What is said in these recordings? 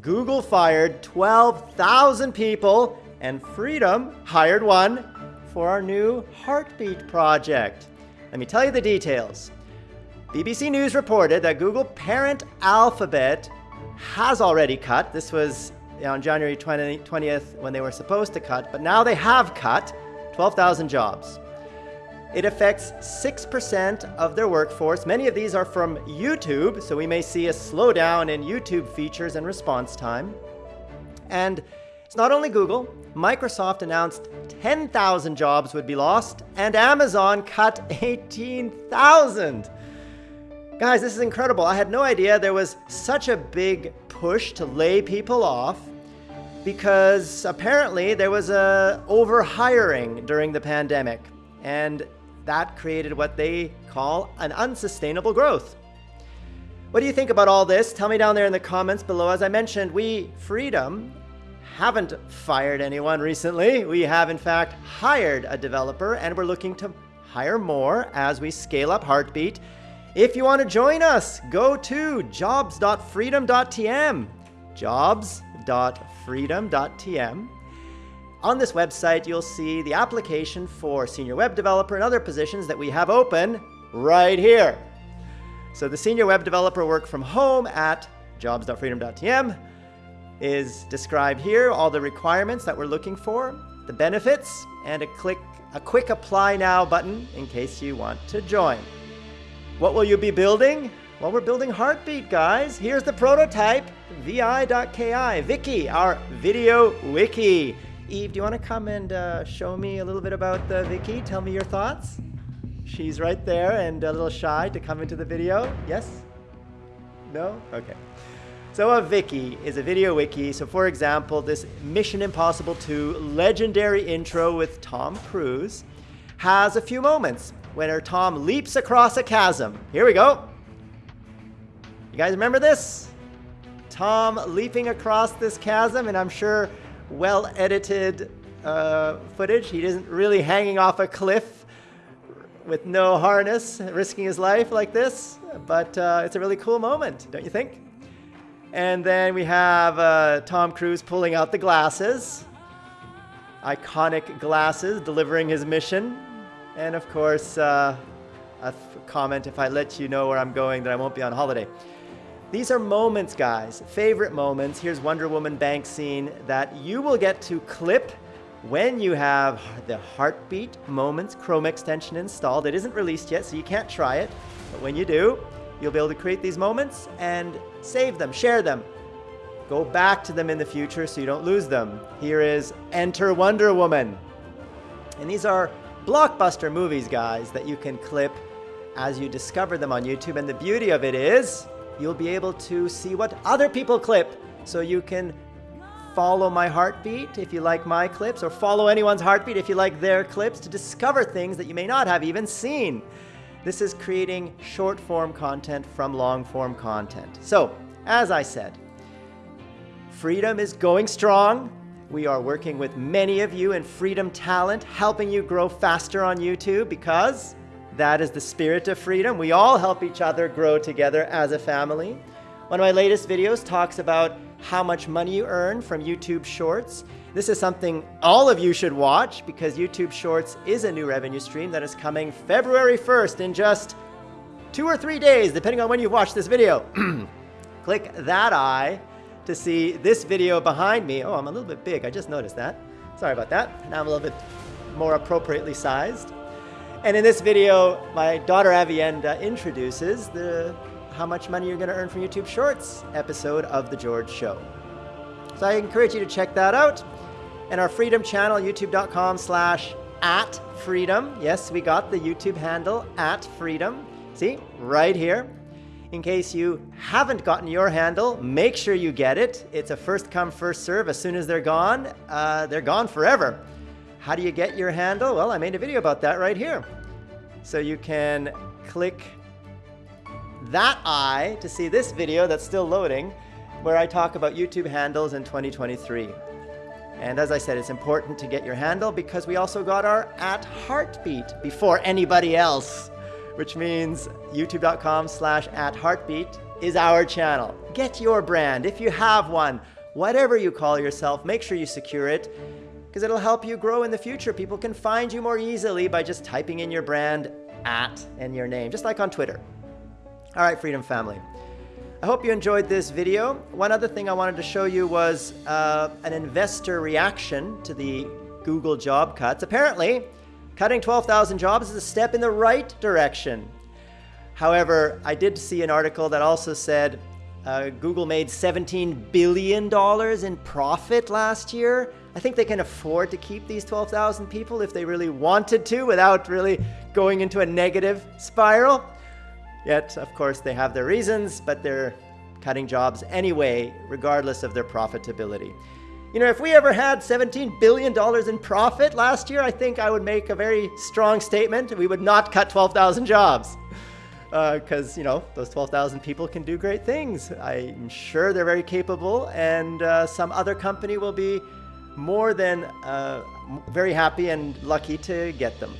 Google fired 12,000 people and Freedom hired one for our new Heartbeat project. Let me tell you the details. BBC News reported that Google parent Alphabet has already cut. This was on January 20, 20th when they were supposed to cut, but now they have cut 12,000 jobs. It affects 6% of their workforce. Many of these are from YouTube, so we may see a slowdown in YouTube features and response time. And it's not only Google. Microsoft announced 10,000 jobs would be lost, and Amazon cut 18,000. Guys, this is incredible. I had no idea there was such a big push to lay people off because apparently there was a overhiring during the pandemic. And that created what they call an unsustainable growth. What do you think about all this? Tell me down there in the comments below. As I mentioned, we, Freedom, haven't fired anyone recently. We have, in fact, hired a developer, and we're looking to hire more as we scale up Heartbeat. If you want to join us, go to jobs.freedom.tm. Jobs.freedom.tm. On this website, you'll see the application for senior web developer and other positions that we have open right here. So the senior web developer work from home at jobs.freedom.tm is described here, all the requirements that we're looking for, the benefits, and a click a quick apply now button in case you want to join. What will you be building? Well, we're building Heartbeat, guys. Here's the prototype, vi.ki, Vicky, our video wiki. Eve, do you want to come and uh, show me a little bit about the Viki? Tell me your thoughts. She's right there and a little shy to come into the video. Yes? No? Okay. So a Viki is a video wiki. So for example, this Mission Impossible 2 legendary intro with Tom Cruise has a few moments when her Tom leaps across a chasm. Here we go. You guys remember this? Tom leaping across this chasm, and I'm sure well edited uh, footage. He isn't really hanging off a cliff with no harness, risking his life like this, but uh, it's a really cool moment, don't you think? And then we have uh, Tom Cruise pulling out the glasses, iconic glasses, delivering his mission. And of course, uh, a comment if I let you know where I'm going that I won't be on holiday. These are moments, guys, favorite moments. Here's Wonder Woman bank scene that you will get to clip when you have the Heartbeat Moments Chrome extension installed. It isn't released yet, so you can't try it. But when you do, you'll be able to create these moments and save them, share them. Go back to them in the future so you don't lose them. Here is Enter Wonder Woman. And these are blockbuster movies, guys, that you can clip as you discover them on YouTube. And the beauty of it is you'll be able to see what other people clip. So you can follow my heartbeat if you like my clips, or follow anyone's heartbeat if you like their clips to discover things that you may not have even seen. This is creating short form content from long form content. So, as I said, Freedom is going strong. We are working with many of you in Freedom Talent, helping you grow faster on YouTube because that is the spirit of freedom. We all help each other grow together as a family. One of my latest videos talks about how much money you earn from YouTube Shorts. This is something all of you should watch because YouTube Shorts is a new revenue stream that is coming February 1st in just two or three days, depending on when you watch this video. Click that eye to see this video behind me. Oh, I'm a little bit big. I just noticed that. Sorry about that. Now I'm a little bit more appropriately sized. And in this video, my daughter Avienda introduces the how much money you're going to earn from YouTube Shorts episode of The George Show. So I encourage you to check that out. And our Freedom channel, youtube.com slash at freedom. Yes, we got the YouTube handle at freedom. See, right here. In case you haven't gotten your handle, make sure you get it. It's a first come, first serve. As soon as they're gone, uh, they're gone forever. How do you get your handle? Well, I made a video about that right here. So you can click that eye to see this video that's still loading, where I talk about YouTube handles in 2023. And as I said, it's important to get your handle because we also got our at heartbeat before anybody else, which means youtube.com slash at heartbeat is our channel. Get your brand if you have one. Whatever you call yourself, make sure you secure it because it'll help you grow in the future. People can find you more easily by just typing in your brand at and your name, just like on Twitter. All right, Freedom Family. I hope you enjoyed this video. One other thing I wanted to show you was uh, an investor reaction to the Google job cuts. Apparently, cutting 12,000 jobs is a step in the right direction. However, I did see an article that also said uh, Google made $17 billion in profit last year. I think they can afford to keep these 12,000 people if they really wanted to without really going into a negative spiral. Yet, of course, they have their reasons, but they're cutting jobs anyway, regardless of their profitability. You know, if we ever had $17 billion in profit last year, I think I would make a very strong statement. We would not cut 12,000 jobs. Because, uh, you know, those 12,000 people can do great things. I'm sure they're very capable, and uh, some other company will be more than uh, very happy and lucky to get them.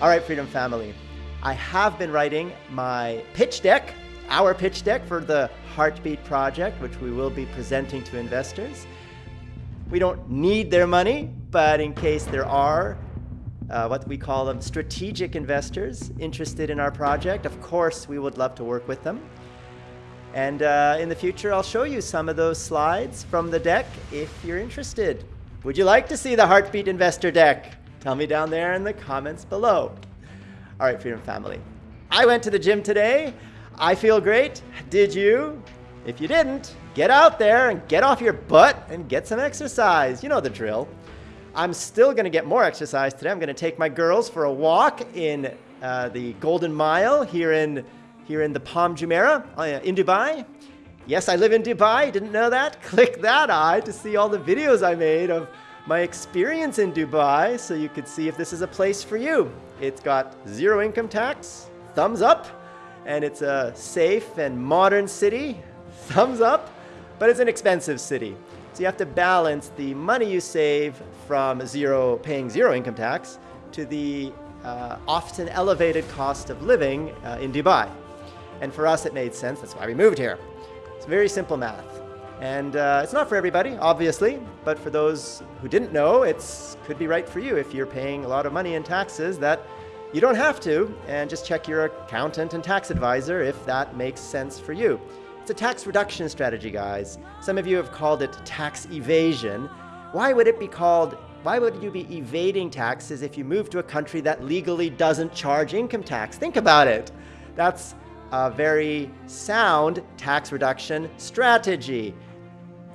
All right, Freedom Family. I have been writing my pitch deck, our pitch deck for the Heartbeat project, which we will be presenting to investors. We don't need their money, but in case there are uh, what we call them strategic investors interested in our project, of course, we would love to work with them. And uh, in the future, I'll show you some of those slides from the deck if you're interested. Would you like to see the Heartbeat Investor deck? Tell me down there in the comments below. All right, Freedom Family. I went to the gym today. I feel great. Did you? If you didn't, get out there and get off your butt and get some exercise. You know the drill. I'm still going to get more exercise today. I'm going to take my girls for a walk in uh, the Golden Mile here in here in the Palm Jumeirah uh, in Dubai. Yes, I live in Dubai. Didn't know that? Click that eye to see all the videos I made of my experience in Dubai so you could see if this is a place for you. It's got zero income tax, thumbs up, and it's a safe and modern city, thumbs up, but it's an expensive city. So you have to balance the money you save from zero, paying zero income tax to the uh, often elevated cost of living uh, in Dubai. And for us, it made sense. That's why we moved here. It's very simple math. And uh, it's not for everybody, obviously, but for those who didn't know, it could be right for you if you're paying a lot of money in taxes that you don't have to, and just check your accountant and tax advisor if that makes sense for you. It's a tax reduction strategy, guys. Some of you have called it tax evasion. Why would it be called, why would you be evading taxes if you move to a country that legally doesn't charge income tax? Think about it. That's a very sound tax reduction strategy.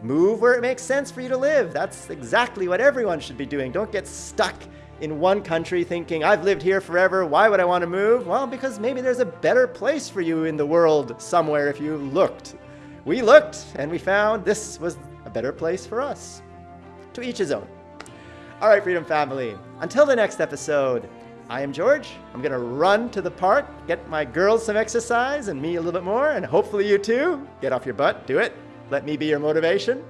Move where it makes sense for you to live. That's exactly what everyone should be doing. Don't get stuck in one country thinking, I've lived here forever, why would I want to move? Well, because maybe there's a better place for you in the world somewhere if you looked. We looked and we found this was a better place for us. To each his own. All right, Freedom Family, until the next episode, I am George. I'm going to run to the park, get my girls some exercise and me a little bit more, and hopefully you too. Get off your butt, do it. Let me be your motivation.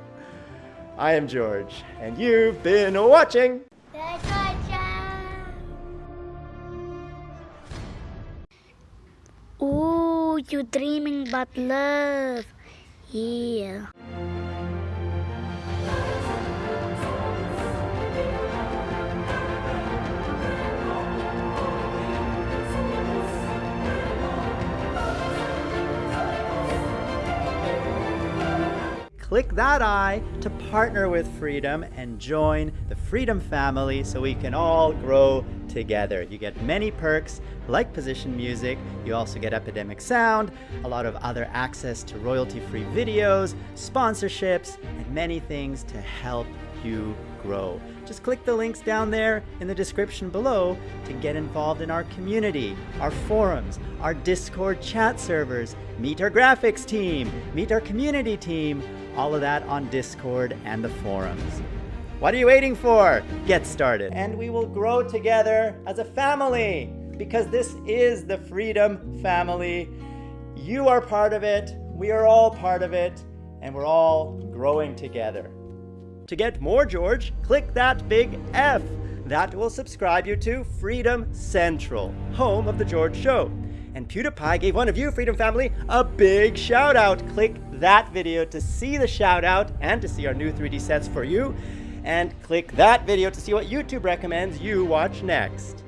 I am George, and you've been watching. Ooh, you dreaming about love. Yeah. Click that eye to partner with Freedom and join the Freedom family so we can all grow together. You get many perks like position music, you also get Epidemic Sound, a lot of other access to royalty-free videos, sponsorships, and many things to help you grow. Just click the links down there in the description below to get involved in our community, our forums, our Discord chat servers, meet our graphics team, meet our community team, all of that on Discord and the forums. What are you waiting for? Get started. And we will grow together as a family because this is the Freedom Family. You are part of it, we are all part of it, and we're all growing together. To get more George, click that big F. That will subscribe you to Freedom Central, home of The George Show. And PewDiePie gave one of you, Freedom Family, a big shout out. Click that video to see the shout out and to see our new 3D sets for you. And click that video to see what YouTube recommends you watch next.